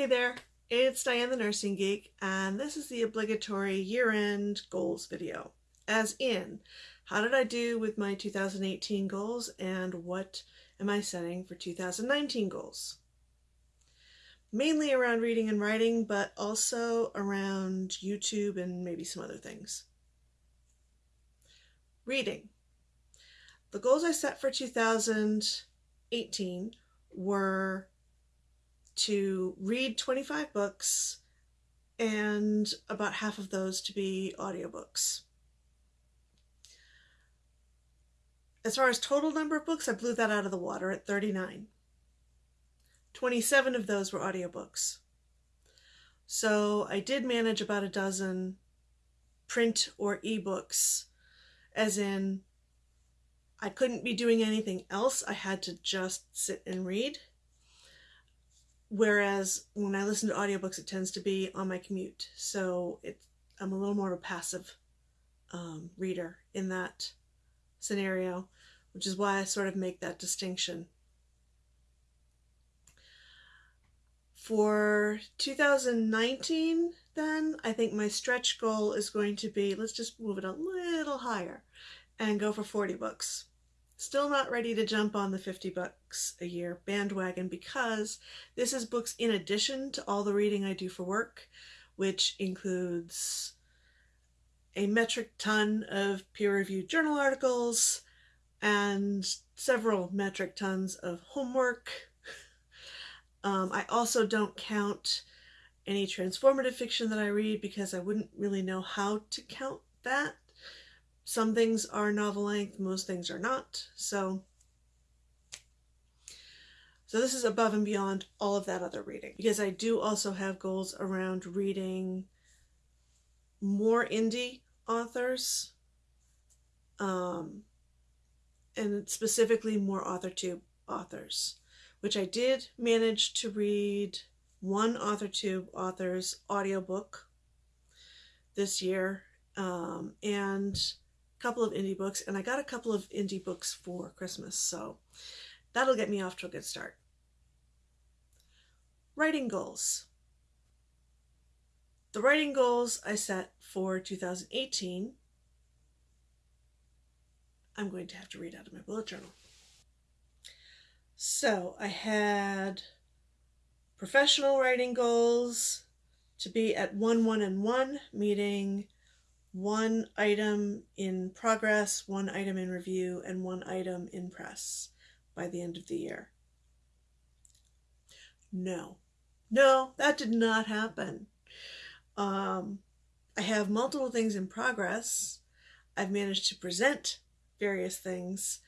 Hey there, it's Diane the Nursing Geek, and this is the obligatory year-end goals video. As in, how did I do with my 2018 goals and what am I setting for 2019 goals? Mainly around reading and writing, but also around YouTube and maybe some other things. Reading. The goals I set for 2018 were to read 25 books and about half of those to be audiobooks. As far as total number of books, I blew that out of the water at 39. 27 of those were audiobooks. So I did manage about a dozen print or ebooks, as in I couldn't be doing anything else. I had to just sit and read. Whereas when I listen to audiobooks, it tends to be on my commute. So it, I'm a little more of a passive um, reader in that scenario, which is why I sort of make that distinction. For 2019, then, I think my stretch goal is going to be, let's just move it a little higher and go for 40 books. Still not ready to jump on the 50 bucks a year bandwagon because this is books in addition to all the reading I do for work, which includes a metric ton of peer-reviewed journal articles and several metric tons of homework. Um, I also don't count any transformative fiction that I read because I wouldn't really know how to count that some things are novel length, most things are not. So, so this is above and beyond all of that other reading because I do also have goals around reading more indie authors um, and specifically more AuthorTube authors, which I did manage to read one AuthorTube author's audiobook this year um, and couple of indie books, and I got a couple of indie books for Christmas, so that'll get me off to a good start. Writing goals. The writing goals I set for 2018, I'm going to have to read out of my bullet journal. So I had professional writing goals to be at 1, 1, and 1, meaning one item in progress, one item in review, and one item in press by the end of the year. No, no, that did not happen. Um, I have multiple things in progress. I've managed to present various things.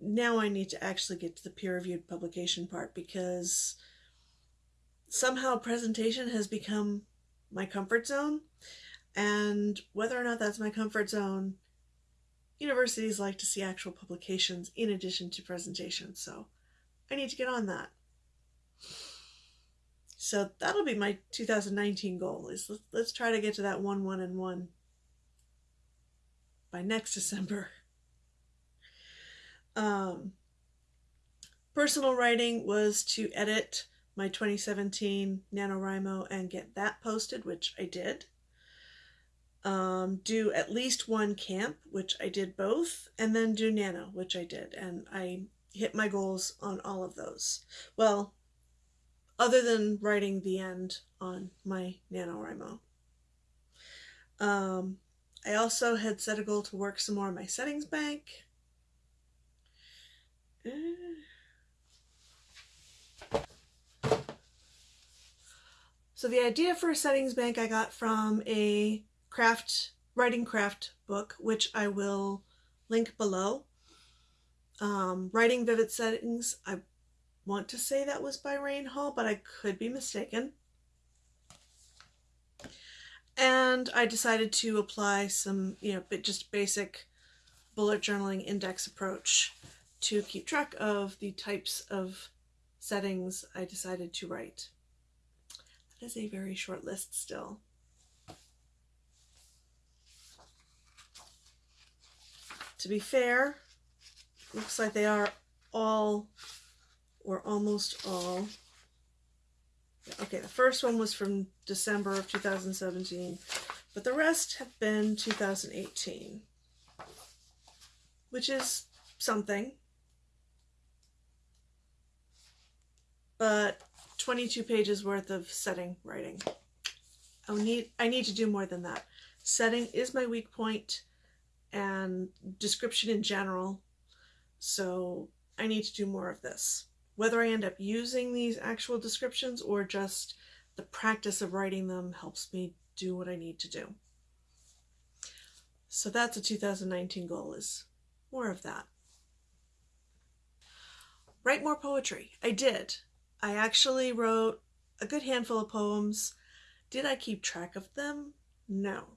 Now I need to actually get to the peer-reviewed publication part because somehow presentation has become my comfort zone and whether or not that's my comfort zone, universities like to see actual publications in addition to presentations, so I need to get on that. So that'll be my 2019 goal is let's, try to get to that 1, 1, and 1 by next December. Um, personal writing was to edit my 2017 NaNoWriMo and get that posted, which I did um, do at least one camp, which I did both, and then do Nano, which I did. And I hit my goals on all of those. Well, other than writing the end on my NaNoWriMo. Um, I also had set a goal to work some more on my settings bank. So the idea for a settings bank I got from a craft writing craft book, which I will link below. Um, writing Vivid Settings, I want to say that was by Rayne Hall, but I could be mistaken. And I decided to apply some, you know, just basic bullet journaling index approach to keep track of the types of settings I decided to write. That is a very short list still. To be fair, looks like they are all or almost all Okay, the first one was from December of 2017, but the rest have been 2018, which is something. But 22 pages worth of setting writing. I need I need to do more than that. Setting is my weak point and description in general. So I need to do more of this. Whether I end up using these actual descriptions or just the practice of writing them helps me do what I need to do. So that's a 2019 goal is more of that. Write more poetry. I did. I actually wrote a good handful of poems. Did I keep track of them? No.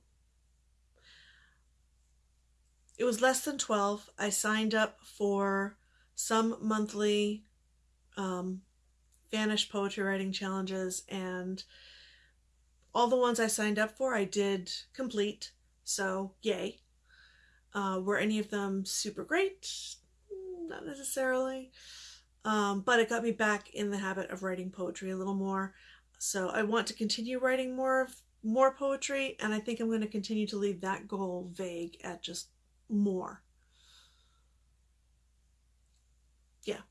It was less than 12. I signed up for some monthly um, Vanish poetry writing challenges, and all the ones I signed up for, I did complete. So, yay. Uh, were any of them super great? Not necessarily. Um, but it got me back in the habit of writing poetry a little more. So I want to continue writing more of more poetry, and I think I'm going to continue to leave that goal vague at just more. Yeah.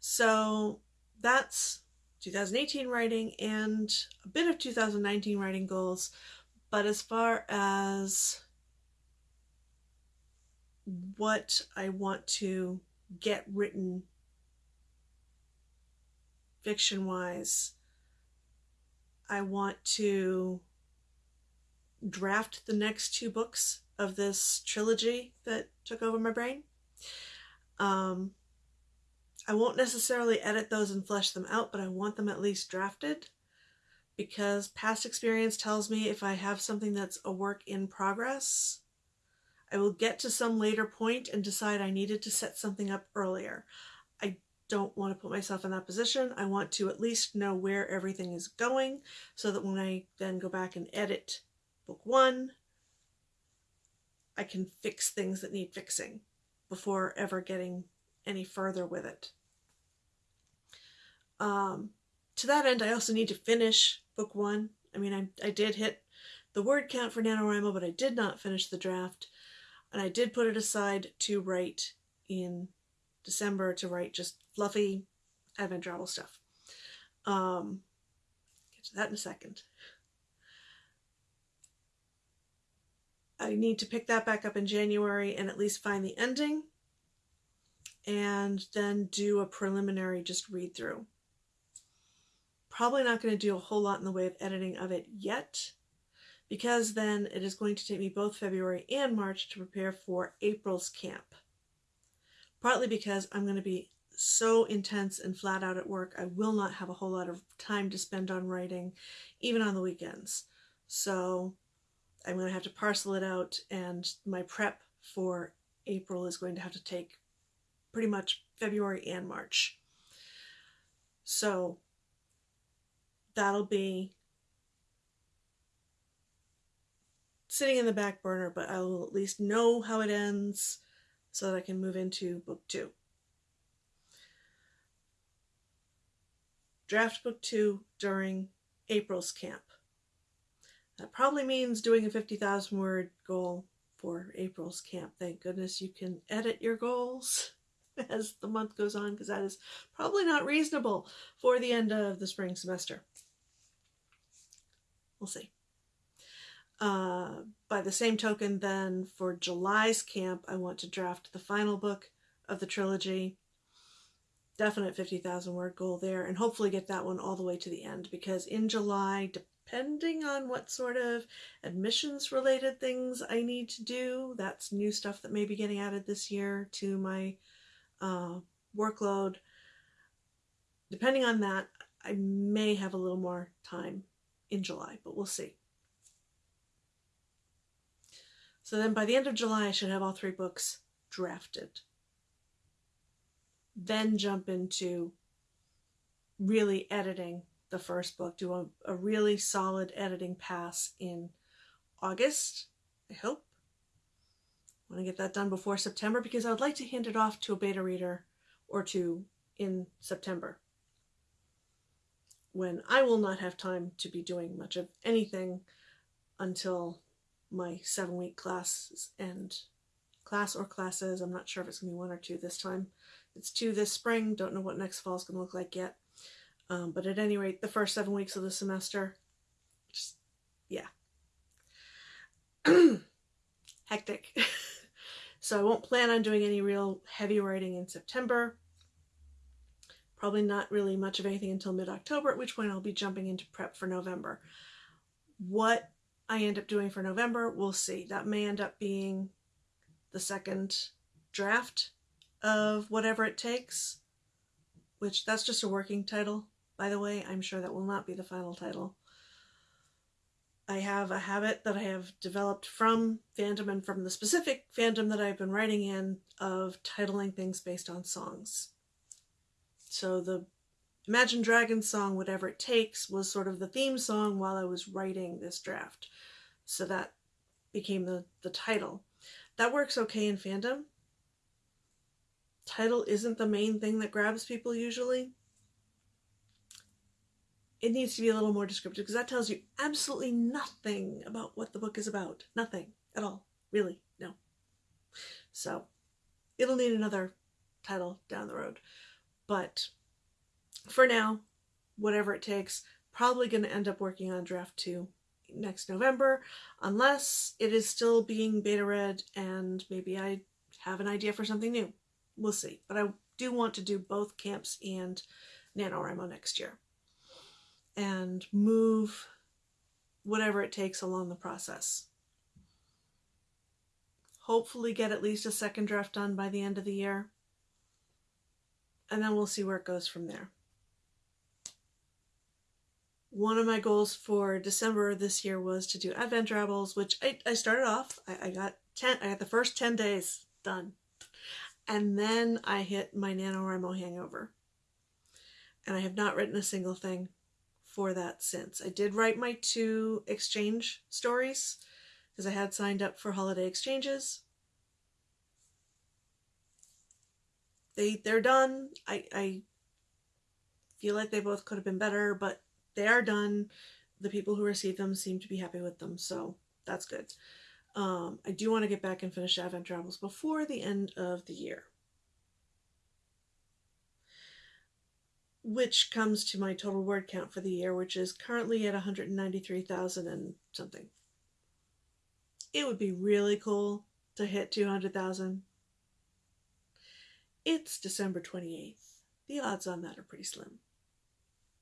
So that's 2018 writing and a bit of 2019 writing goals. But as far as what I want to get written fiction wise, I want to draft the next two books of this trilogy that took over my brain. Um, I won't necessarily edit those and flesh them out, but I want them at least drafted because past experience tells me if I have something that's a work in progress, I will get to some later point and decide I needed to set something up earlier. I don't want to put myself in that position. I want to at least know where everything is going so that when I then go back and edit book one, I can fix things that need fixing before ever getting any further with it. Um, to that end, I also need to finish book one. I mean, I, I did hit the word count for NaNoWriMo, but I did not finish the draft. And I did put it aside to write in December to write just fluffy advent travel stuff. Um, get to that in a second. I need to pick that back up in January and at least find the ending and then do a preliminary just read through. Probably not going to do a whole lot in the way of editing of it yet because then it is going to take me both February and March to prepare for April's camp. Partly because I'm going to be so intense and flat out at work, I will not have a whole lot of time to spend on writing, even on the weekends. So I'm going to have to parcel it out, and my prep for April is going to have to take pretty much February and March. So that'll be sitting in the back burner, but I will at least know how it ends so that I can move into book two. Draft book two during April's camp. That probably means doing a 50,000 word goal for April's camp. Thank goodness you can edit your goals. as the month goes on because that is probably not reasonable for the end of the spring semester. We'll see. Uh, by the same token, then for July's camp, I want to draft the final book of the trilogy. Definite 50,000 word goal there, and hopefully get that one all the way to the end because in July, depending on what sort of admissions related things I need to do, that's new stuff that may be getting added this year to my uh, workload, depending on that, I may have a little more time in July, but we'll see. So then by the end of July, I should have all three books drafted. Then jump into really editing the first book, do a, a really solid editing pass in August, I hope I want to get that done before September because I would like to hand it off to a beta reader or two in September. when I will not have time to be doing much of anything until my seven week class and class or classes. I'm not sure if it's going to be one or two this time. It's two this spring. Don't know what next fall is going to look like yet. Um, but at any rate, the first seven weeks of the semester, just, yeah. Hectic. so I won't plan on doing any real heavy writing in September. Probably not really much of anything until mid-October, at which point I'll be jumping into prep for November. What I end up doing for November, we'll see. That may end up being the second draft of whatever it takes, which that's just a working title, by the way. I'm sure that will not be the final title. I have a habit that I have developed from fandom and from the specific fandom that I've been writing in of titling things based on songs. So the Imagine Dragons song, Whatever It Takes, was sort of the theme song while I was writing this draft. So that became the, the title. That works okay in fandom. Title isn't the main thing that grabs people usually. It needs to be a little more descriptive because that tells you absolutely nothing about what the book is about. Nothing at all. Really, no. So it'll need another title down the road. But for now, whatever it takes, probably going to end up working on draft two next November, unless it is still being beta read and maybe I have an idea for something new. We'll see. But I do want to do both camps and NaNoWriMo next year and move whatever it takes along the process. Hopefully get at least a second draft done by the end of the year. And then we'll see where it goes from there one of my goals for December this year was to do Advent Drabbles, which I, I started off, I, I got 10, I got the first 10 days done. And then I hit my NaNoWriMo hangover. And I have not written a single thing for that since. I did write my two exchange stories because I had signed up for holiday exchanges. They, they're done. I, I feel like they both could have been better, but they are done. The people who receive them seem to be happy with them, so that's good. Um, I do want to get back and finish Advent Travels before the end of the year. Which comes to my total word count for the year, which is currently at 193,000 and something. It would be really cool to hit 200,000. It's December 28th. The odds on that are pretty slim.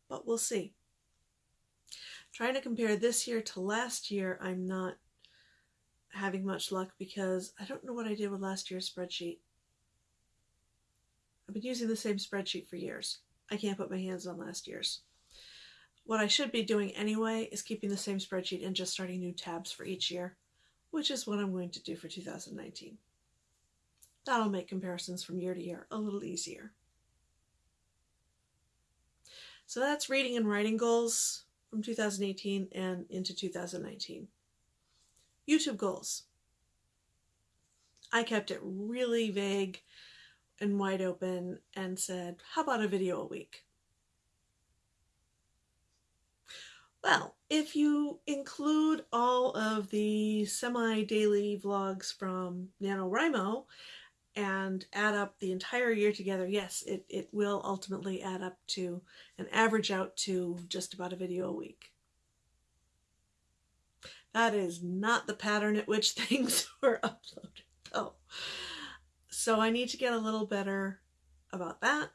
But we'll see. Trying to compare this year to last year, I'm not having much luck because I don't know what I did with last year's spreadsheet. I've been using the same spreadsheet for years. I can't put my hands on last year's. What I should be doing anyway is keeping the same spreadsheet and just starting new tabs for each year, which is what I'm going to do for 2019. That'll make comparisons from year to year a little easier. So that's reading and writing goals from 2018 and into 2019. YouTube goals. I kept it really vague and wide open and said, how about a video a week? Well, if you include all of the semi-daily vlogs from NaNoWriMo and add up the entire year together, yes, it, it will ultimately add up to and average out to just about a video a week. That is not the pattern at which things were uploaded though. So I need to get a little better about that.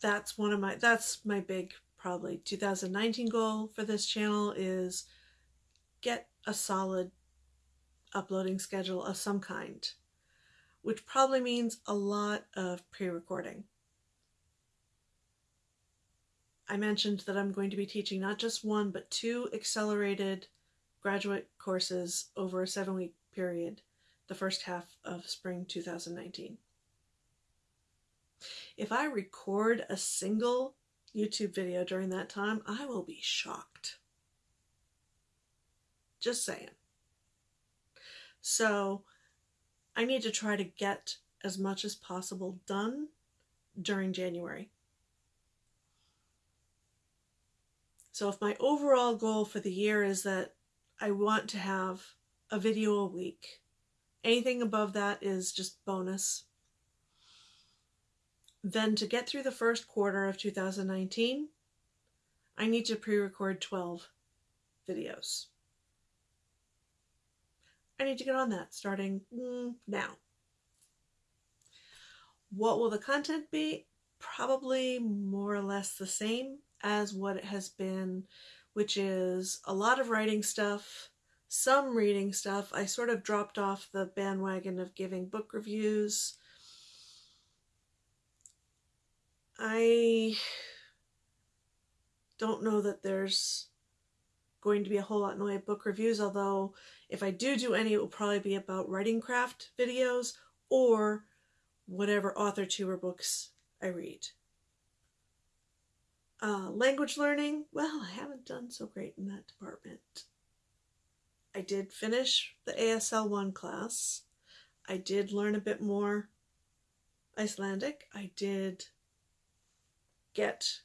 That's one of my, that's my big probably 2019 goal for this channel is get a solid uploading schedule of some kind which probably means a lot of pre-recording. I mentioned that I'm going to be teaching not just one, but two accelerated graduate courses over a seven week period, the first half of spring 2019. If I record a single YouTube video during that time, I will be shocked. Just saying. So I need to try to get as much as possible done during January. So if my overall goal for the year is that I want to have a video a week, anything above that is just bonus. Then to get through the first quarter of 2019, I need to pre-record 12 videos. I need to get on that starting mm, now. What will the content be? Probably more or less the same as what it has been, which is a lot of writing stuff, some reading stuff. I sort of dropped off the bandwagon of giving book reviews. I don't know that there's going to be a whole lot in the way of book reviews, although if I do do any, it will probably be about writing craft videos or whatever AuthorTube books I read. Uh, language learning, well, I haven't done so great in that department. I did finish the ASL 1 class. I did learn a bit more Icelandic. I did get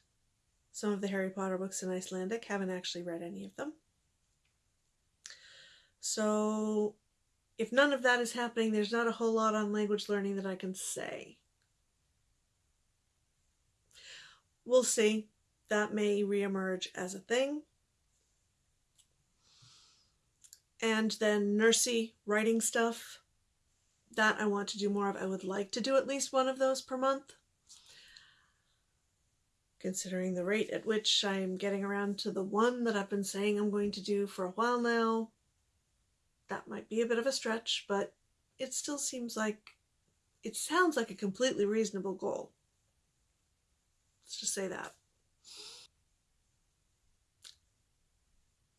some of the Harry Potter books in Icelandic. Haven't actually read any of them. So if none of that is happening, there's not a whole lot on language learning that I can say. We'll see. That may reemerge as a thing. And then nursey writing stuff. That I want to do more of. I would like to do at least one of those per month. Considering the rate at which I'm getting around to the one that I've been saying I'm going to do for a while now, that might be a bit of a stretch, but it still seems like it sounds like a completely reasonable goal. Let's just say that.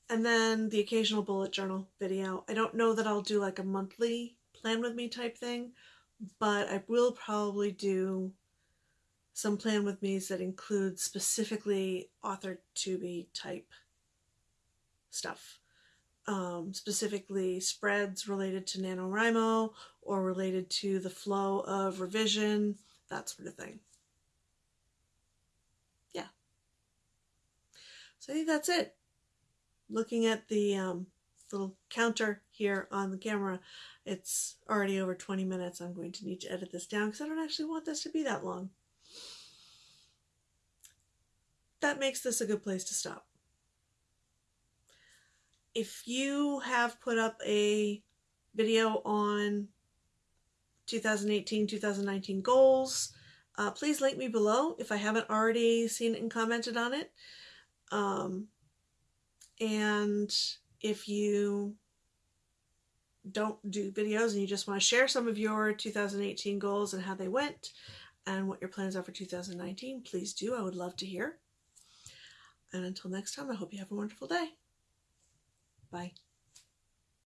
And then the occasional bullet journal video. I don't know that I'll do like a monthly plan with me type thing, but I will probably do some plan with me's that include specifically author to be type stuff um, specifically spreads related to NaNoWriMo or related to the flow of revision, that sort of thing. Yeah. So I think that's it. Looking at the um, little counter here on the camera, it's already over 20 minutes. I'm going to need to edit this down because I don't actually want this to be that long. That makes this a good place to stop if you have put up a video on 2018-2019 goals, uh, please link me below if I haven't already seen it and commented on it. Um, and if you don't do videos and you just want to share some of your 2018 goals and how they went and what your plans are for 2019, please do. I would love to hear. And until next time, I hope you have a wonderful day. Bye.